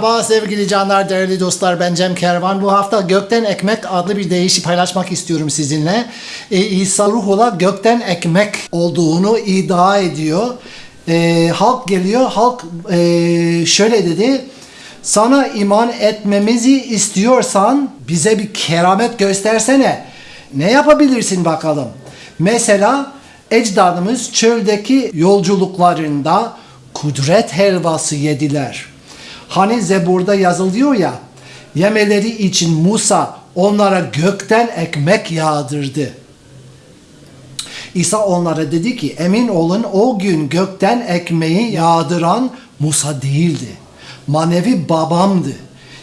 Merhaba sevgili canlar, değerli dostlar. Ben Cem Kervan. Bu hafta Gökten Ekmek adlı bir deyişi paylaşmak istiyorum sizinle. Ee, İsa Ruhullah gökten ekmek olduğunu iddia ediyor. Ee, halk geliyor, halk e, şöyle dedi. Sana iman etmemizi istiyorsan bize bir keramet göstersene. Ne yapabilirsin bakalım? Mesela ecdadımız çöldeki yolculuklarında kudret helvası yediler. Hani Zebur'da yazılıyor ya, yemeleri için Musa onlara gökten ekmek yağdırdı. İsa onlara dedi ki emin olun o gün gökten ekmeği yağdıran Musa değildi. Manevi babamdı.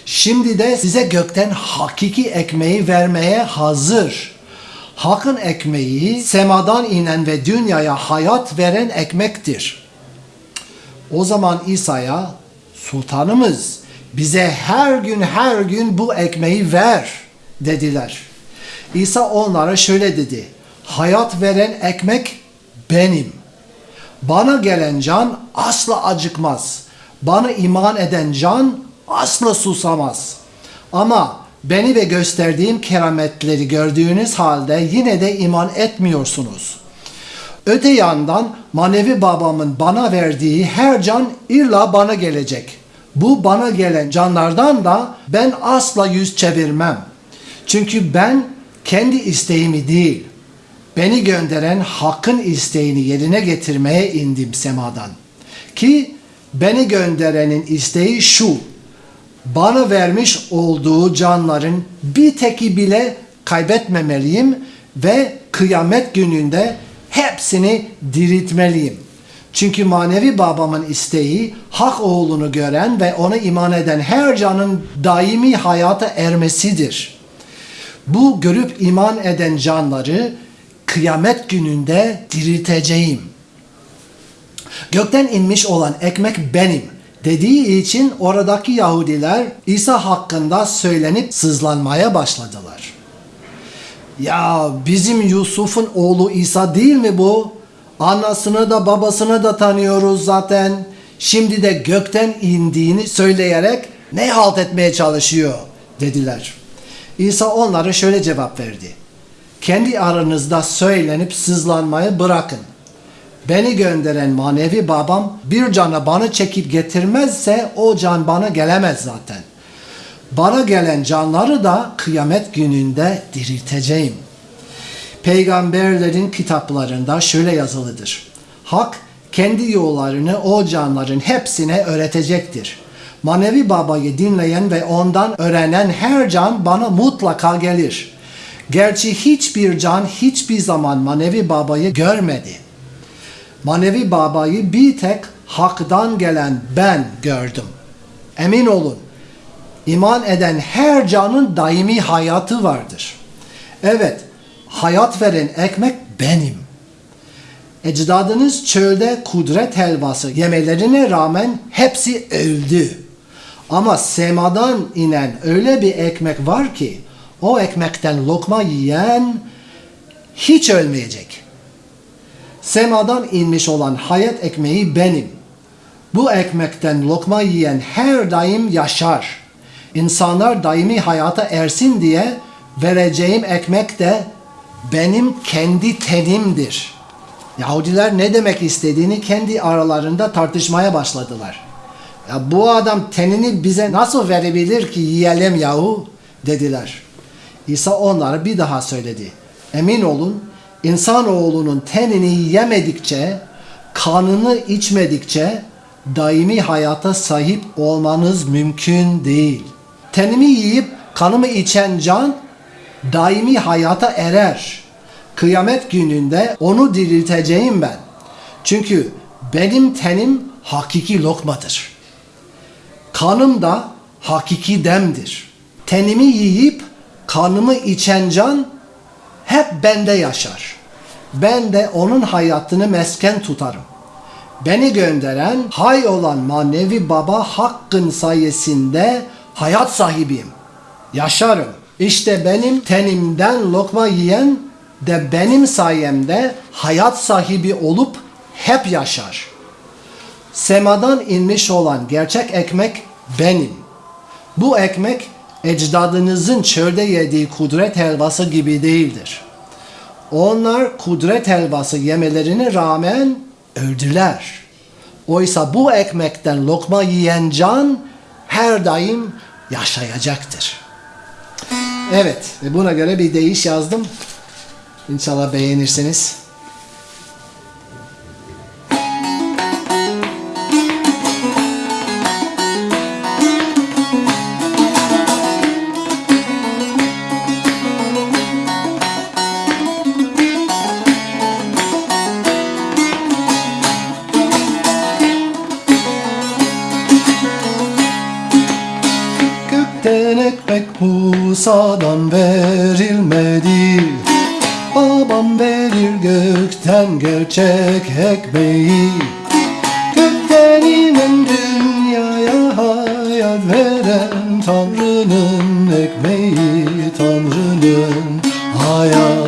Şimdi de size gökten hakiki ekmeği vermeye hazır. Hakın ekmeği semadan inen ve dünyaya hayat veren ekmektir. O zaman İsa'ya sultanımız bize her gün her gün bu ekmeği ver dediler. İsa onlara şöyle dedi. Hayat veren ekmek benim. Bana gelen can asla acıkmaz. Bana iman eden can asla susamaz. Ama beni ve gösterdiğim kerametleri gördüğünüz halde yine de iman etmiyorsunuz.'' Öte yandan manevi babamın bana verdiği her can illa bana gelecek. Bu bana gelen canlardan da ben asla yüz çevirmem. Çünkü ben kendi isteğimi değil, beni gönderen hakkın isteğini yerine getirmeye indim semadan. Ki beni gönderenin isteği şu, bana vermiş olduğu canların bir teki bile kaybetmemeliyim ve kıyamet gününde hepsini diriltmeliyim. Çünkü manevi babamın isteği hak oğlunu gören ve ona iman eden her canın daimi hayata ermesidir. Bu görüp iman eden canları kıyamet gününde dirilteceğim. Gökten inmiş olan ekmek benim dediği için oradaki Yahudiler İsa hakkında söylenip sızlanmaya başladılar. Ya bizim Yusuf'un oğlu İsa değil mi bu? Anasını da babasını da tanıyoruz zaten. Şimdi de gökten indiğini söyleyerek ne halt etmeye çalışıyor dediler. İsa onlara şöyle cevap verdi. Kendi aranızda söylenip sızlanmayı bırakın. Beni gönderen manevi babam bir cana bana çekip getirmezse o can bana gelemez zaten. Bana gelen canları da kıyamet gününde dirilteceğim. Peygamberlerin kitaplarında şöyle yazılıdır. Hak kendi yollarını o canların hepsine öğretecektir. Manevi babayı dinleyen ve ondan öğrenen her can bana mutlaka gelir. Gerçi hiçbir can hiçbir zaman manevi babayı görmedi. Manevi babayı bir tek haktan gelen ben gördüm. Emin olun iman eden her canın daimi hayatı vardır. Evet, hayat veren ekmek benim. Ecdadınız çölde kudret helvası yemelerine rağmen hepsi öldü. Ama semadan inen öyle bir ekmek var ki o ekmekten lokma yiyen hiç ölmeyecek. Semadan inmiş olan hayat ekmeği benim. Bu ekmekten lokma yiyen her daim yaşar.'' İnsanlar daimi hayata ersin diye vereceğim ekmek de benim kendi tenimdir. Yahudiler ne demek istediğini kendi aralarında tartışmaya başladılar. Ya bu adam tenini bize nasıl verebilir ki yiyelim yahu dediler. İsa onlara bir daha söyledi. Emin olun insanoğlunun tenini yemedikçe, kanını içmedikçe daimi hayata sahip olmanız mümkün değil.'' Tenimi yiyip kanımı içen can daimi hayata erer. Kıyamet gününde onu dirilteceğim ben. Çünkü benim tenim hakiki lokmadır. Kanım da hakiki demdir. Tenimi yiyip kanımı içen can hep bende yaşar. Ben de onun hayatını mesken tutarım. Beni gönderen hay olan manevi baba hakkın sayesinde hayat sahibiyim. Yaşarım. İşte benim tenimden lokma yiyen de benim sayemde hayat sahibi olup hep yaşar. Semadan inmiş olan gerçek ekmek benim. Bu ekmek ecdadınızın çölde yediği kudret helvası gibi değildir. Onlar kudret helvası yemelerine rağmen öldüler. Oysa bu ekmekten lokma yiyen can her daim yaşayacaktır. Evet, ve buna göre bir deyiş yazdım. İnşallah beğenirsiniz. Musa'dan verilmedi. Babam verir gökten gerçek ekmeği. Gökten inen dünyaya hayat veren Tanrı'nın ekmeği Tanrı'nın hayat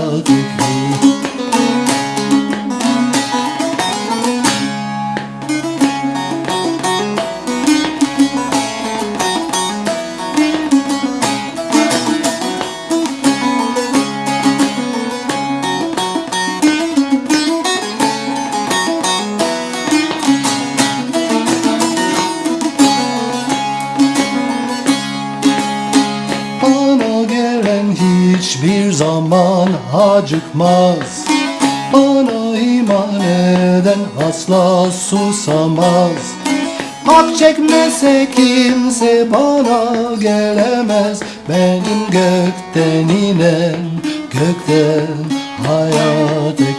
zaman acıkmaz Bana iman eden asla susamaz. Hak çekmese kimse bana gelemez. Benim gökten inen gökten hayat ekmeği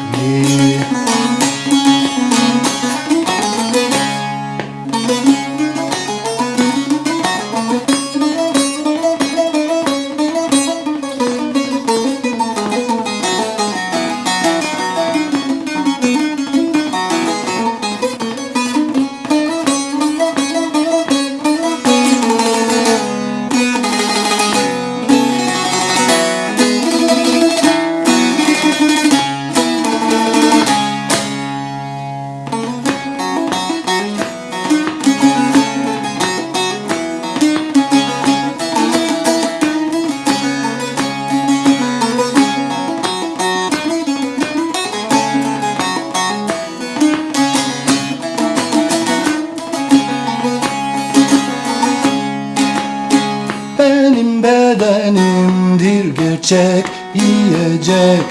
bedenimdir gerçek yiyecek.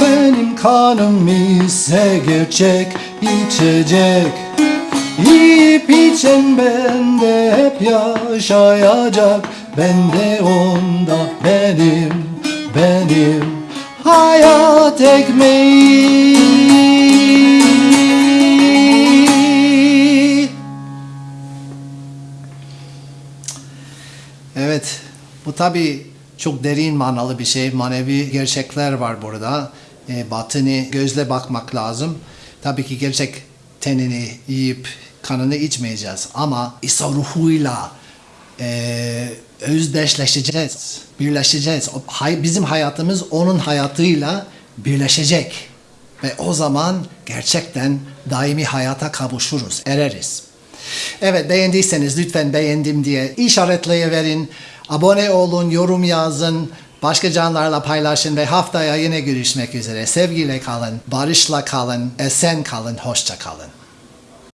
Benim kanım ise gerçek içecek. Yiyip içen bende hep yaşayacak. Ben de onda benim, benim hayat ekmeği. Evet, bu tabi çok derin manalı bir şey. Manevi gerçekler var burada. E, batını gözle bakmak lazım. Tabii ki gerçek tenini yiyip kanını içmeyeceğiz. Ama İsa ruhuyla e, özdeşleşeceğiz, birleşeceğiz. Hay, bizim hayatımız onun hayatıyla birleşecek. Ve o zaman gerçekten daimi hayata kavuşuruz, ereriz. Evet beğendiyseniz lütfen beğendim diye işaretleyiverin. Abone olun, yorum yazın. Başka canlarla paylaşın ve haftaya yine görüşmek üzere. Sevgiyle kalın, barışla kalın, esen kalın, hoşça kalın.